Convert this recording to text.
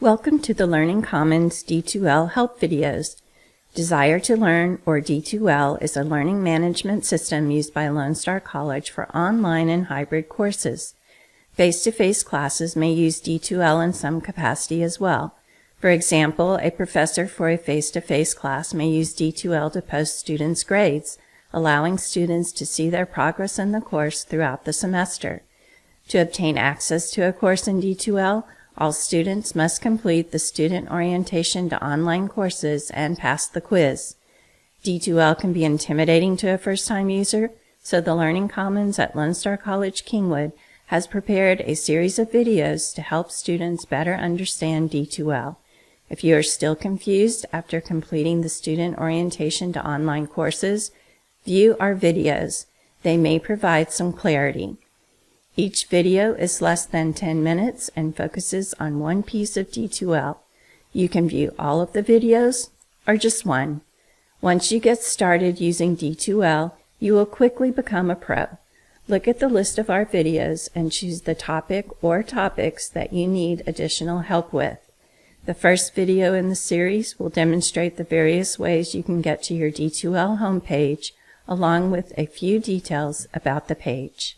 Welcome to the Learning Commons D2L help videos. Desire to Learn, or D2L, is a learning management system used by Lone Star College for online and hybrid courses. Face-to-face -face classes may use D2L in some capacity as well. For example, a professor for a face-to-face -face class may use D2L to post students' grades, allowing students to see their progress in the course throughout the semester. To obtain access to a course in D2L, all students must complete the Student Orientation to Online courses and pass the quiz. D2L can be intimidating to a first-time user, so the Learning Commons at Lone Star College Kingwood has prepared a series of videos to help students better understand D2L. If you are still confused after completing the Student Orientation to Online courses, view our videos. They may provide some clarity. Each video is less than 10 minutes and focuses on one piece of D2L. You can view all of the videos or just one. Once you get started using D2L, you will quickly become a pro. Look at the list of our videos and choose the topic or topics that you need additional help with. The first video in the series will demonstrate the various ways you can get to your D2L homepage, along with a few details about the page.